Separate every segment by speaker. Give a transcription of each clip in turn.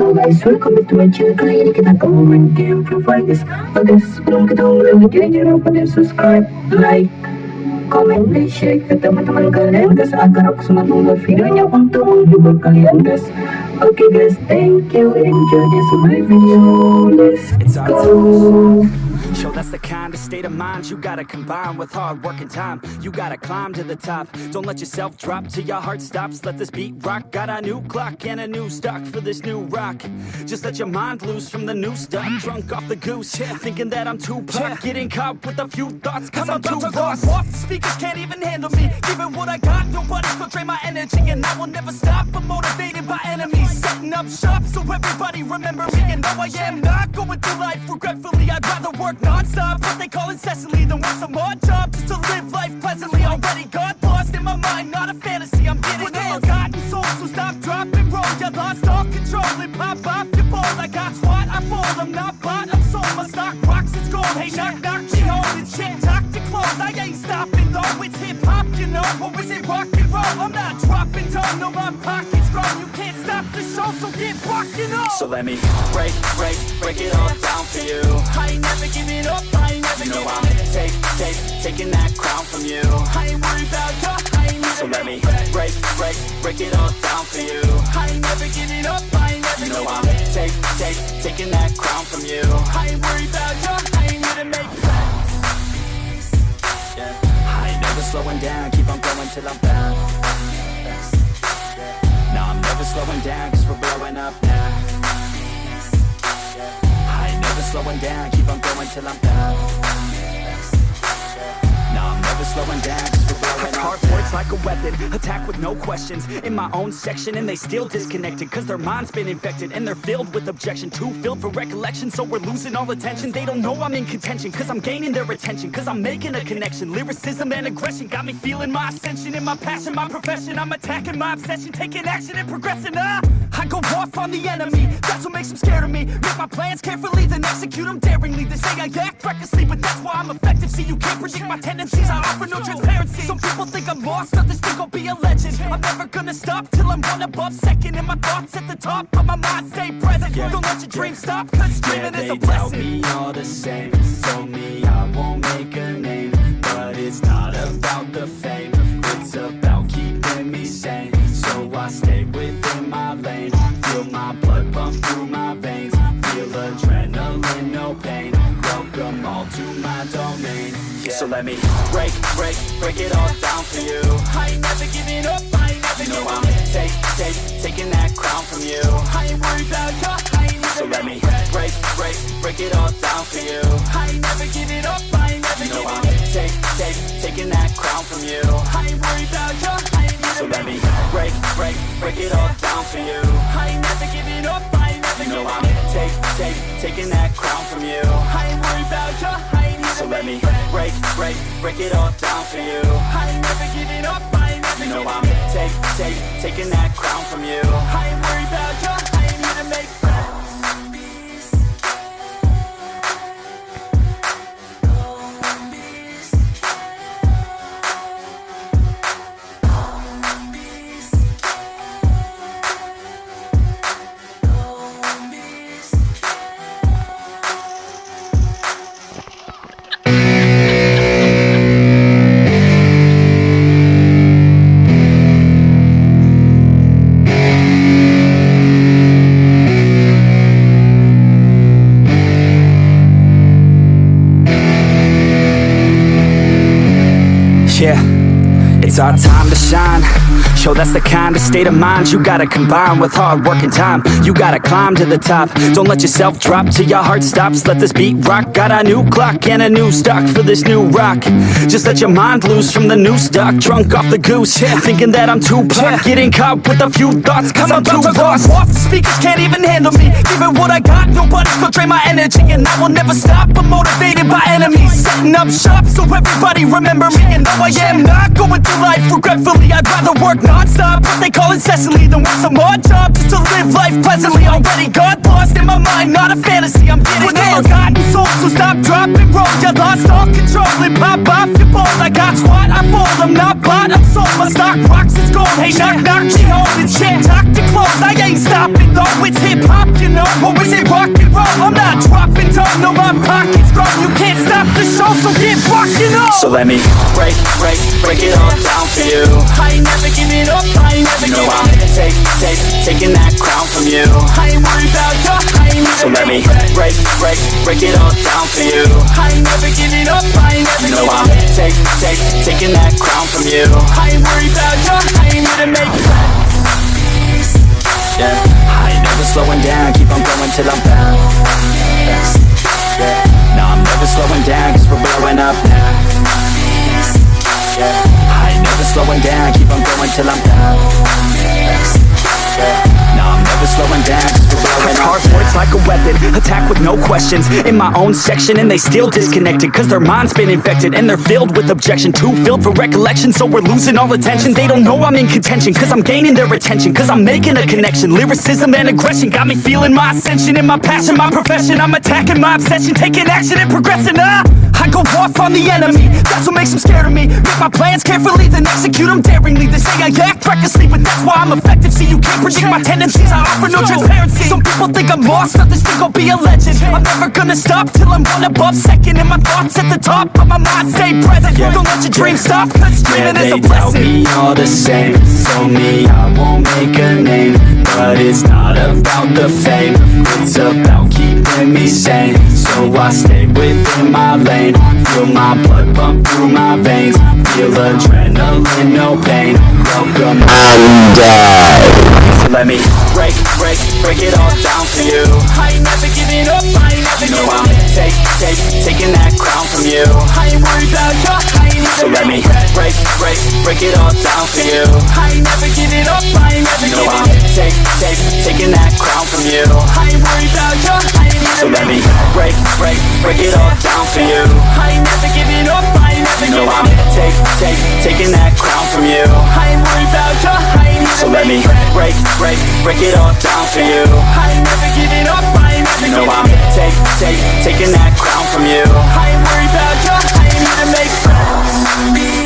Speaker 1: Guys, welcome back to my channel Kali ini kita game Free Fire guys Oke, sebelum kita mulai video jangan lupa di subscribe, like, komen, dan share ke teman-teman kalian guys Agar aku semangat membuat videonya untuk menghibur kalian guys. Oke guys, thank you, enjoy this my video. Let's go
Speaker 2: Yo, that's the kind of state of mind you gotta combine with hard work and time. You gotta climb to the top. Don't let yourself drop till your heart stops. Let this beat rock. Got a new clock and a new stock for this new rock. Just let your mind loose from the new stuff. Drunk off the goose, yeah. thinking that I'm too pop. Getting caught with a few thoughts, cause I'm, too lost.
Speaker 3: off. The speakers can't even handle me. Giving what I got, nobody's gonna drain my energy, and I will never stop. I'm motivated by enemies, setting up shop so everybody remember me. And no, I am not going through life regretfully. I'd rather work non-stop, what they call incessantly, than work some odd job just to live life pleasantly. Already got lost in my mind, not a fantasy. I'm getting With ill. Forgotten soul, so stop, drop, and roll. You lost all control and pop off your ball. I got squat, I fold. I'm not bought, My stock rocks, it's gold. Hey, knock, knock, she shit. Talk to close, I ain't stopping though. It's hip hop, you know, or is it rock and roll? I'm not dropping down, no, my pockets. You can't stop the show, so get rocking up.
Speaker 2: So let me break, break, break it all down for you.
Speaker 3: I ain't never giving up, I ain't never
Speaker 2: You know
Speaker 3: giving
Speaker 2: I'm
Speaker 3: up.
Speaker 2: take, take, taking that crown from you.
Speaker 3: I ain't worried about ya,
Speaker 2: let me break, break, break it all down for you.
Speaker 3: I ain't never giving up, I ain't never
Speaker 2: You know I'm take, take, taking that crown from you.
Speaker 3: I ain't worried about ya, I ain't here to make friends.
Speaker 2: Yeah. I ain't never slowing down, keep on going till I'm down. No, I'm never slowing down, cause we're blowing up now. I ain't never slowing down, keep on going till I'm down. Never slowing down, cause we're
Speaker 3: words like a weapon, attack with no questions. In my own section and they still disconnected Cause their mind's been infected and they're filled with objection. Too filled for recollection so we're losing all attention. They don't know I'm in contention cause I'm gaining their attention Cause I'm making a connection, lyricism and aggression Got me feeling my ascension. In my passion, my profession I'm attacking my obsession, taking action and progressing I go off on the enemy, that's what makes them scared of me. Make my plans carefully, then execute them daringly. They say I act recklessly, but that's why I'm effective. See you can't predict my tendencies, I offer no transparency. Some people think I'm lost, others think I'll be a legend. I'm never gonna stop till I'm one above second. And my thoughts at the top, but my mind stay present. Don't let your dreams stop, cause
Speaker 2: Yeah,
Speaker 3: dreaming is
Speaker 2: they
Speaker 3: a
Speaker 2: tell
Speaker 3: blessing.
Speaker 2: me all the same. Told me I won't make a name But it's not about the fame no pain. Welcome all to my domain. Yeah. So let me break, break, break it all down for you.
Speaker 3: I ain't never giving up, I ain't never
Speaker 2: You know I'm take, take, taking that crown from you.
Speaker 3: I ain't worried about ya, I ain't
Speaker 2: So let me break, break, break it all down for you.
Speaker 3: I ain't never giving up, I ain't never
Speaker 2: You know I'm take, take, taking that crown from you.
Speaker 3: I ain't worried about ya, I ain't
Speaker 2: So let me break, break, break it all down for you.
Speaker 3: I ain't never giving up, never
Speaker 2: You know I'm take, take, taking that crown from you.
Speaker 3: I ain't worried about ya, I ain't
Speaker 2: So let me break, break, break it all down for you.
Speaker 3: I ain't never giving up, I ain't never
Speaker 2: You know I'm take, take, taking that crown from you.
Speaker 3: I ain't worried about ya, I ain't here to make
Speaker 2: it's our time to shine. Yo, that's the kind of state of mind you gotta combine with hard work and time. You gotta climb to the top. Don't let yourself drop till your heart stops. Let this beat rock Got a new clock and a new stock for this new rock. Just let your mind loose from the new stock Drunk off the goose, thinking that I'm too pop Getting caught with a few thoughts cause I'm, too lost.
Speaker 3: Off, the speakers can't even handle me. Giving what I got, nobody's gonna drain my energy. And I will never stop, I'm motivated by enemies. Setting up shop so everybody remember me. And though I am not going through life regretfully I'd rather work non-stop, what they call incessantly Than work some odd job just to live life pleasantly. Already got lost in my mind, not a fantasy. I'm getting ill, gotten soul, so stop, drop, and roll You lost all control. And pop off your ball I got squat, I fold, I'm not bought, I'm sold. My stock rocks, it's gold, hey knock knock, she holding shit Talk to close, I ain't stopping though. It's hip hop, you know. What is it rockin' roll? I'm not dropping done, no my pocket's grown. You can't stop the show, so get rockin' up.
Speaker 2: So let me break, break, break it all down for you.
Speaker 3: I ain't never giving up, I ain't never
Speaker 2: You know
Speaker 3: giving
Speaker 2: I'm take, take, taking that crown from you.
Speaker 3: I ain't worried about you,
Speaker 2: break, break, it all down for you.
Speaker 3: I ain't never giving up, I ain't never
Speaker 2: You know I'm take, take, taking that crown from you.
Speaker 3: I ain't worried about you, I ain't here to make
Speaker 2: Yeah, I ain't never slowing down, keep on going till I'm found Yeah, no I'm never slowing down, cause we're blowing up now. Yeah, I ain't never slowing down, keep on going till I'm down Yeah, no I'm never slowing down,
Speaker 3: like a weapon, attack with no questions. In my own section and they still disconnected Cause their mind's been infected and they're filled with objection. Too filled for recollection so we're losing all attention. They don't know I'm in contention cause I'm gaining their attention Cause I'm making a connection, lyricism and aggression Got me feeling my ascension. In my passion, my profession I'm attacking my obsession, taking action and progressing ah! I go off on the enemy, that's what makes them scared of me. Make my plans carefully, then execute them daringly. They say I act recklessly, but that's why I'm effective See, you can't predict my tendencies, I offer no transparency. Some people think I'm lost, others think I'll be a legend. I'm never gonna stop till I'm one above second And my thoughts at the top, but my mind. Stay present Don't let your dreams stop, cause
Speaker 2: Yeah,
Speaker 3: dreaming is
Speaker 2: they
Speaker 3: a
Speaker 2: tell
Speaker 3: blessing.
Speaker 2: me all the same. Told me I won't make a name But it's not about the fame. It's about keeping me sane. So I stay within my lane. Feel my blood pump through my veins. Feel adrenaline, no pain. Welcome. Uh, so let me break, break, it all down for you
Speaker 3: I ain't never giving up, I ain't never
Speaker 2: You know
Speaker 3: giving
Speaker 2: I'm take, take, taking that crown from you
Speaker 3: I ain't worried about you, I ain't
Speaker 2: So let me break, break, break it all down for you
Speaker 3: I ain't never giving up, I ain't never
Speaker 2: You know
Speaker 3: giving
Speaker 2: I'm take, take, taking that crown from you
Speaker 3: I ain't worried about you, I ain't
Speaker 2: So let me break, break, break it all down for you
Speaker 3: I ain't never giving up, I ain't never
Speaker 2: You know
Speaker 3: giving
Speaker 2: I'm take, take, taking that crown from you let me break, break, break it all down for you.
Speaker 3: I ain't never giving up, I ain't never
Speaker 2: You know I'm take, take, taking that crown from you.
Speaker 3: I ain't worried about you, I ain't to make friends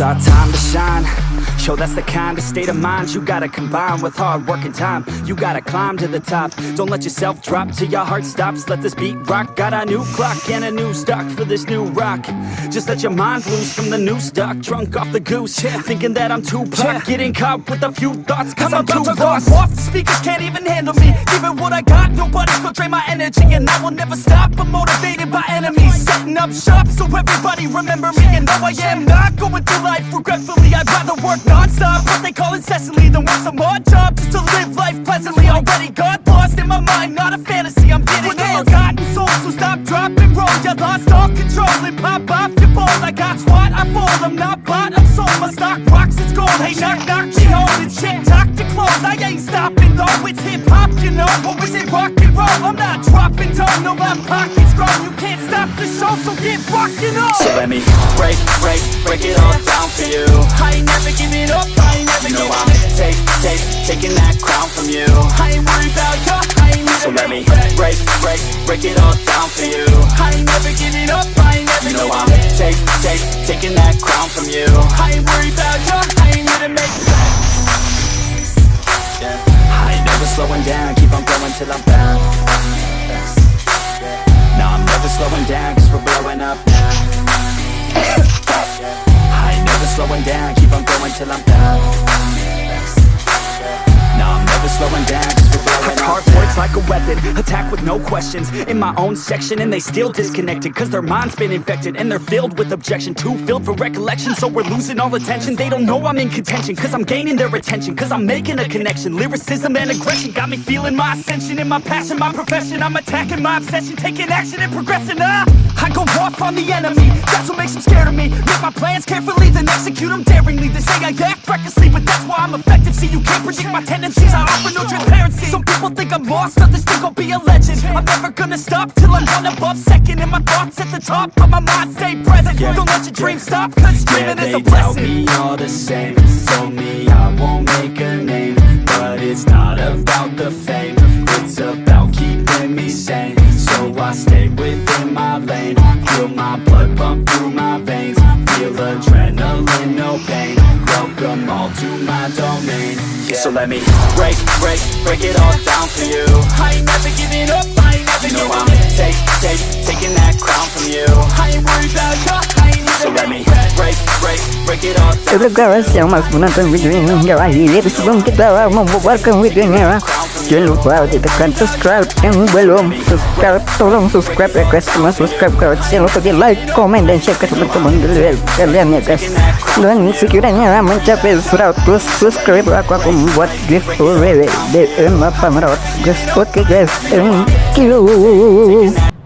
Speaker 2: our time to shine. Show that's the kind of state of mind you gotta combine with hard work and time. You gotta climb to the top. Don't let yourself drop till your heart stops. Let this beat rock. Got a new clock and a new stock for this new rock. Just let your mind loose from the new stock. Drunk off the goose, yeah. thinking that I'm too pop. Getting caught with a few thoughts, cause I'm,
Speaker 3: about
Speaker 2: too
Speaker 3: to
Speaker 2: lost.
Speaker 3: off, the speakers can't even handle me Giving what I got, nobody's gonna drain my energy And I will never stop, I'm motivated by enemies Setting up shop so everybody remember me And though I am not going through life regretfully I'd rather work non-stop, what they call incessantly. Than work some odd job just to live life pleasantly. Already got lost in my mind, not a fantasy. I'm getting With a forgotten soul, so stop, drop, and roll You lost all control. And pop off your ball I got squat, I fold, I'm not bought, I'm sold. My stock rocks, it's gold, hey knock, knock, home It's shit, I ain't stopping though. It's hip-hop, you know, or is it rock and roll? I'm not dropping down, no, my pocket's grown. You can't stop the show, so get rockin'
Speaker 2: So let me break, break, break it all down for you.
Speaker 3: I ain't never giving up, I ain't never
Speaker 2: you know I'm take, take, taking that crown from you.
Speaker 3: I ain't worried about you, I ain't never
Speaker 2: So let me break, break, break it all down for you.
Speaker 3: I ain't never giving up, I ain't never
Speaker 2: You know I'm take, take, taking that crown from you.
Speaker 3: I ain't worried about you, I ain't to make friends
Speaker 2: slowing down, keep on going till I'm found. No, I'm never slowing down, cause we're blowing up now. I ain't never slowing down, keep on going till I'm down. Never
Speaker 3: slowing down cause we're like a weapon, attack with no questions. In my own section and they still disconnected Cause their mind's been infected and they're filled with objection. Too filled for recollection so we're losing all attention. They don't know I'm in contention cause I'm gaining their attention Cause I'm making a connection, lyricism and aggression Got me feeling my ascension. In my passion, my profession I'm attacking my obsession, taking action and progressing ah! I go off on the enemy, that's what makes them scared of me. Make my plans carefully, then execute them daringly. They say I act recklessly, but that's why I'm effective See, you can't predict my tendencies, I offer no transparency. Some people think I'm lost, others think I'll be a legend. I'm never gonna stop till I'm one above second And my thoughts at the top, but my mind. Stay present. Don't let your dreams stop, cause dreaming
Speaker 2: yeah,
Speaker 3: is a
Speaker 2: blessing they
Speaker 3: blessing.
Speaker 2: me all the same. Told me I won't make a name But it's not about the fame. It's about So
Speaker 3: let me break, break, break it all down for you.
Speaker 2: I ain't never giving up, I ain't never
Speaker 3: You know
Speaker 2: giving
Speaker 3: I'm
Speaker 2: in
Speaker 3: take, take, taking that crown from you.
Speaker 2: I ain't worried about ya, I ain't
Speaker 3: So let me break, break, break it all down
Speaker 4: Declaração masculina vídeo em aí eles vão que dar uma boa com vídeo em Jangan lupa tekan subscribe yang belum subscribe tolong subscribe guys cuma subscribe kalau jangan lupa di like komen dan share. Ke teman-teman kalian ya guys dan sekiranya mencapai 100 subscribe aku akan membuat giveaway DM apa merawat guys oke guys thank you